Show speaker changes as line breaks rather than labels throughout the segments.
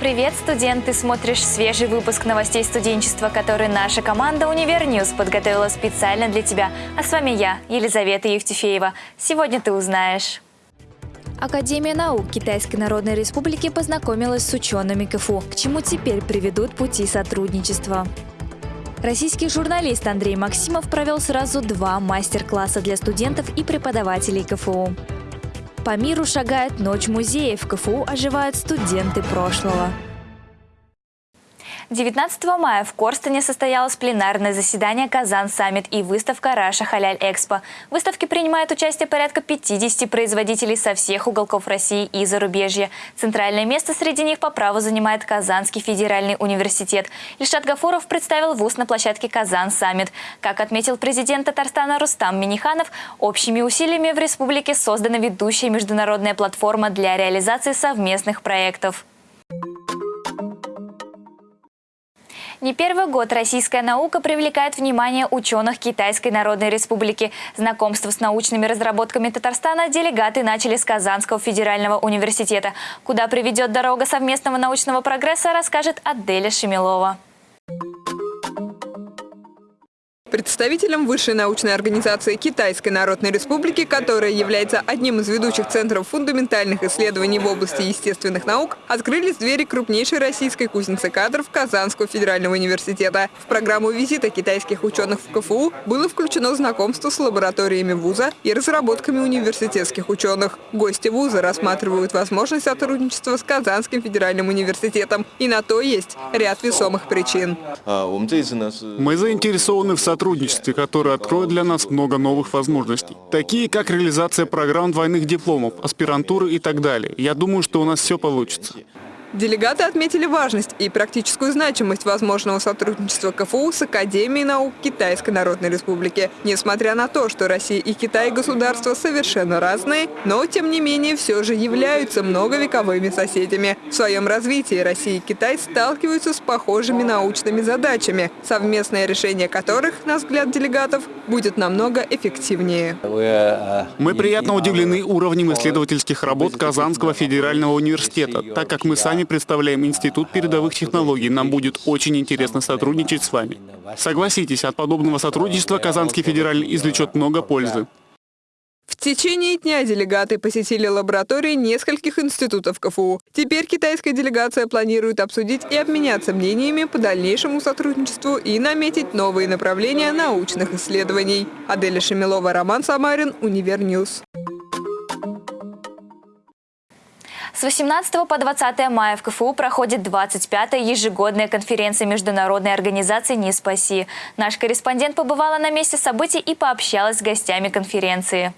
Привет, студент! Ты смотришь свежий выпуск новостей студенчества, который наша команда «UniverNews» подготовила специально для тебя. А с вами я, Елизавета Евтефеева. Сегодня ты узнаешь. Академия наук Китайской Народной Республики познакомилась с учеными КФУ, к чему теперь приведут пути сотрудничества. Российский журналист Андрей Максимов провел сразу два мастер-класса для студентов и преподавателей КФУ. По миру шагает ночь музеев. КФУ оживают студенты прошлого. 19 мая в Корстене состоялось пленарное заседание «Kazan Summit» и выставка «Russia Halal Expo». В выставке принимает участие порядка 50 производителей со всех уголков России и зарубежья. Центральное место среди них по праву занимает Казанский федеральный университет. Ильшат Гафуров представил вуз на площадке «Kazan Summit». Как отметил президент Татарстана Рустам Миниханов, общими усилиями в республике создана ведущая международная платформа для реализации совместных проектов. Не первый год российская наука привлекает внимание ученых Китайской Народной Республики. Знакомство с научными разработками Татарстана делегаты начали с Казанского федерального университета. Куда приведет дорога совместного научного прогресса, расскажет Аделя Шемилова.
Представителем высшей научной организации Китайской Народной Республики, которая является одним из ведущих центров фундаментальных исследований в области естественных наук, открылись двери крупнейшей российской кузницы кадров Казанского федерального университета. В программу визита китайских ученых в КФУ было включено знакомство с лабораториями вуза и разработками университетских ученых. Гости вуза рассматривают возможность сотрудничества с Казанским федеральным университетом. И на то есть ряд весомых причин.
А, Мы заинтересованы в сотрудничестве сотрудничестве, которое откроет для нас много новых возможностей. Такие, как реализация программ двойных дипломов, аспирантуры и так далее. Я думаю, что у нас все получится.
Делегаты отметили важность и практическую значимость возможного сотрудничества КФУ с Академией наук Китайской Народной Республики. Несмотря на то, что Россия и Китай государства совершенно разные, но тем не менее все же являются многовековыми соседями. В своем развитии Россия и Китай сталкиваются с похожими научными задачами, совместное решение которых, на взгляд делегатов, будет намного эффективнее.
Мы приятно удивлены уровнем исследовательских работ Казанского федерального университета, так как мы сами представляем Институт передовых технологий. Нам будет очень интересно сотрудничать с вами. Согласитесь, от подобного сотрудничества Казанский федеральный извлечет много пользы.
В течение дня делегаты посетили лаборатории нескольких институтов КФУ. Теперь китайская делегация планирует обсудить и обменяться мнениями по дальнейшему сотрудничеству и наметить новые направления научных исследований. Аделя Шемилова, Роман Самарин, UniverNews.
С 18 по 20 мая в КФУ проходит 25-я ежегодная конференция Международной организации «Не спаси». Наш корреспондент побывала на месте событий и пообщалась с гостями конференции.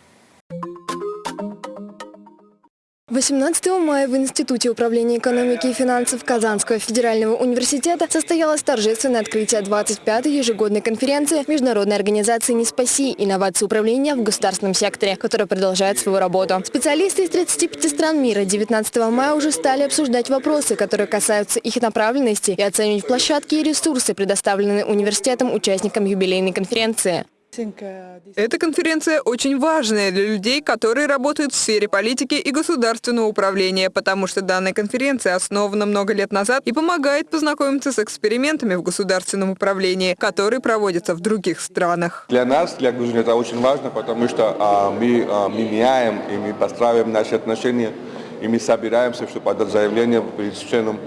18 мая в Институте управления экономики и финансов Казанского федерального университета состоялось торжественное открытие 25-й ежегодной конференции Международной организации «Не спаси. Инновации управления в государственном секторе», которая продолжает свою работу. Специалисты из 35 стран мира 19 мая уже стали обсуждать вопросы, которые касаются их направленности и оценивать площадки и ресурсы, предоставленные университетом участникам юбилейной конференции.
Эта конференция очень важная для людей, которые работают в сфере политики и государственного управления, потому что данная конференция основана много лет назад и помогает познакомиться с экспериментами в государственном управлении, которые проводятся в других странах.
Для нас, для Грузии, это очень важно, потому что а, мы, а, мы меняем и мы подстраиваем наши отношения, и мы собираемся, чтобы подать заявление перед членом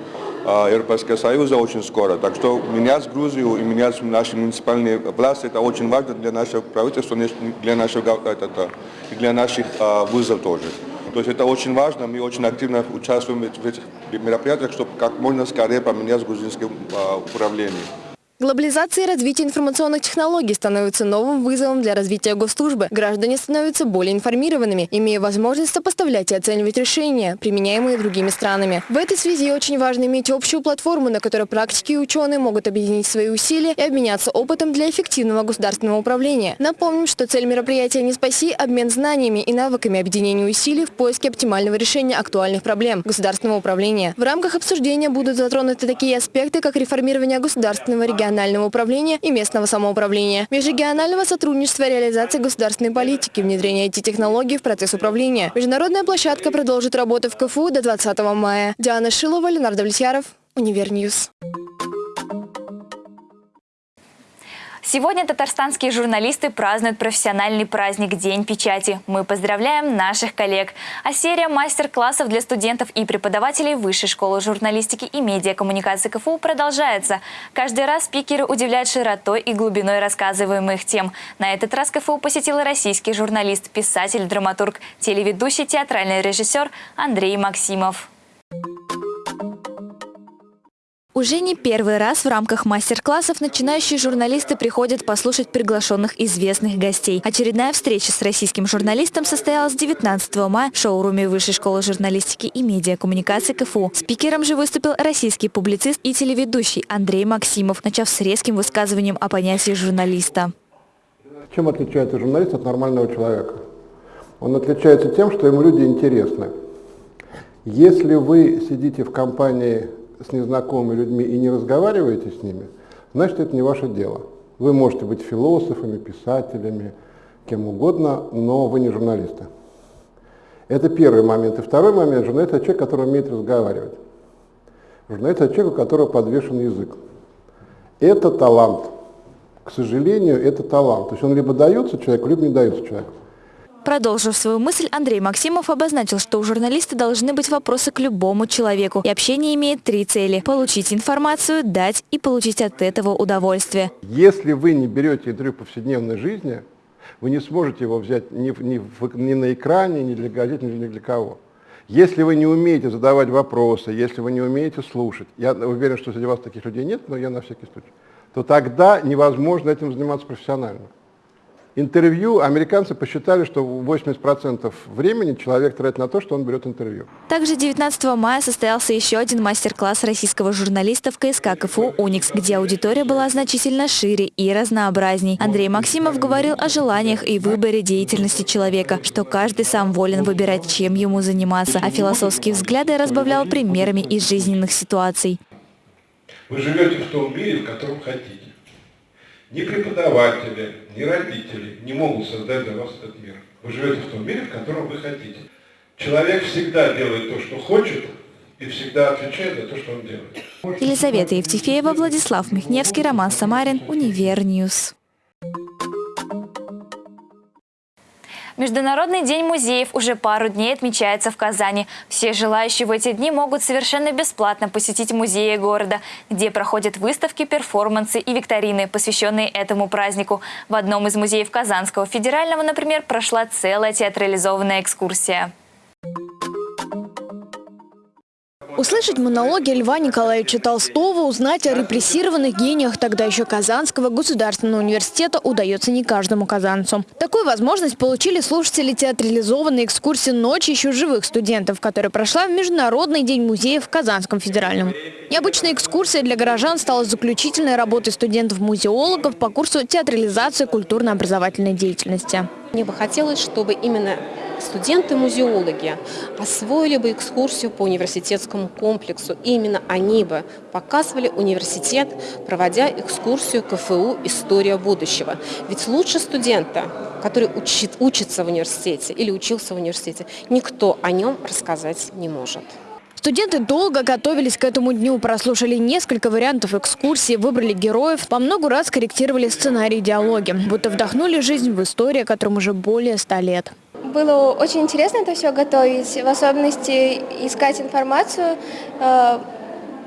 Европейского Союза очень скоро. Так что менять Грузию и менять наши муниципальные власти, это очень важно для нашего правительства, для, нашего, это, и для наших а, вузов тоже. То есть это очень важно, мы очень активно участвуем в этих мероприятиях, чтобы как можно скорее поменять грузинское а, управление.
Глобализация и развитие информационных технологий становится новым вызовом для развития госслужбы. Граждане становятся более информированными, имея возможность сопоставлять и оценивать решения, применяемые другими странами. В этой связи очень важно иметь общую платформу, на которой практики и ученые могут объединить свои усилия и обменяться опытом для эффективного государственного управления. Напомним, что цель мероприятия «Не спаси» – обмен знаниями и навыками объединения усилий в поиске оптимального решения актуальных проблем государственного управления. В рамках обсуждения будут затронуты такие аспекты, как реформирование государственного региона регионального управления и местного самоуправления, межрегионального сотрудничества реализации государственной политики, внедрения IT-технологий в процесс управления. Международная площадка продолжит работу в КФУ до 20 мая. Диана Шилова, Ленардо Влесьяров, UniverNews.
Сегодня татарстанские журналисты празднуют профессиональный праздник День печати. Мы поздравляем наших коллег. А серия мастер-классов для студентов и преподавателей Высшей школы журналистики и медиакоммуникации КФУ продолжается. Каждый раз спикеры удивляют широтой и глубиной рассказываемых тем. На этот раз КФУ посетил российский журналист, писатель, драматург, телеведущий, театральный режиссер Андрей Максимов. Уже не первый раз в рамках мастер-классов начинающие журналисты приходят послушать приглашенных известных гостей. Очередная встреча с российским журналистом состоялась 19 мая в шоуруме Высшей школы журналистики и медиакоммуникации КФУ. Спикером же выступил российский публицист и телеведущий Андрей Максимов, начав с резким высказыванием о понятии журналиста.
Чем отличается журналист от нормального человека? Он отличается тем, что ему люди интересны. Если вы сидите в компании с незнакомыми людьми и не разговариваете с ними, значит, это не ваше дело. Вы можете быть философами, писателями, кем угодно, но вы не журналисты. Это первый момент. И второй момент, журналист – это человек, который умеет разговаривать. Журналист – это человек, у которого подвешен язык. Это талант. К сожалению, это талант. То есть он либо дается человеку, либо не дается человеку.
Продолжив свою мысль, Андрей Максимов обозначил, что у журналиста должны быть вопросы к любому человеку. И общение имеет три цели – получить информацию, дать и получить от этого удовольствие.
Если вы не берете интервью повседневной жизни, вы не сможете его взять ни, ни, ни на экране, ни для газет, ни для кого. Если вы не умеете задавать вопросы, если вы не умеете слушать, я уверен, что среди вас таких людей нет, но я на всякий случай, то тогда невозможно этим заниматься профессионально интервью, американцы посчитали, что 80% времени человек тратит на то, что он берет интервью.
Также 19 мая состоялся еще один мастер-класс российского журналиста в КСК КФУ «Уникс», где аудитория была значительно шире и разнообразней. Андрей Максимов говорил о желаниях и выборе деятельности человека, что каждый сам волен выбирать, чем ему заниматься, а философские взгляды разбавлял примерами из жизненных ситуаций.
Вы живете в том мире, в котором хотите. Ни преподаватели, ни родители не могут создать для вас этот мир. Вы живете в том мире, в котором вы хотите. Человек всегда делает то, что хочет, и всегда отвечает за то, что он делает.
Елизавета Евтефеева, Владислав Михневский, Роман Самарин, UniverNews. Международный день музеев уже пару дней отмечается в Казани. Все желающие в эти дни могут совершенно бесплатно посетить музеи города, где проходят выставки, перформансы и викторины, посвященные этому празднику. В одном из музеев Казанского федерального, например, прошла целая театрализованная экскурсия.
Услышать монологи Льва Николаевича Толстого, узнать о репрессированных гениях тогда еще Казанского государственного университета удается не каждому казанцу. Такую возможность получили слушатели театрализованной экскурсии «Ночь еще живых студентов», которая прошла в Международный день музеев в Казанском федеральном. Необычная экскурсия для горожан стала заключительной работой студентов-музеологов по курсу театрализации культурно-образовательной деятельности.
Мне бы хотелось, чтобы именно студенты-музеологи освоили бы экскурсию по университетскому комплексу. И именно они бы показывали университет, проводя экскурсию КФУ «История будущего». Ведь лучше студента, который учит, учится в университете или учился в университете, никто о нем рассказать не может.
Студенты долго готовились к этому дню, прослушали несколько вариантов экскурсии, выбрали героев, по много раз корректировали сценарий диалоги, будто вдохнули жизнь в историю, которым уже более ста лет
было очень интересно это все готовить, в особенности искать информацию, э,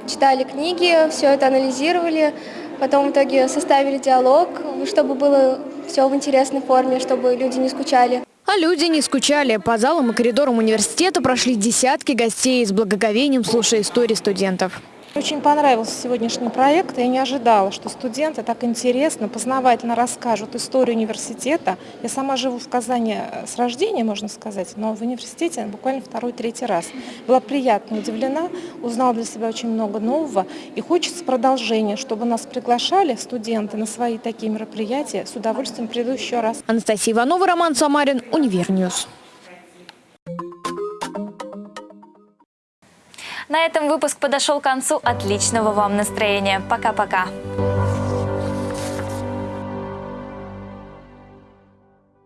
читали книги, все это анализировали, потом в итоге составили диалог, чтобы было все в интересной форме, чтобы люди не скучали.
А люди не скучали. По залам и коридорам университета прошли десятки гостей с благоговением, слушая истории студентов.
Очень понравился сегодняшний проект. Я не ожидала, что студенты так интересно, познавательно расскажут историю университета. Я сама живу в Казани э, с рождения, можно сказать, но в университете буквально второй-третий раз. Была приятно удивлена, узнала для себя очень много нового. И хочется продолжения, чтобы нас приглашали студенты на свои такие мероприятия. С удовольствием приду еще раз.
Анастасия Иванова, Роман Самарин, UniverNews.
На этом выпуск подошел к концу. Отличного вам настроения. Пока-пока.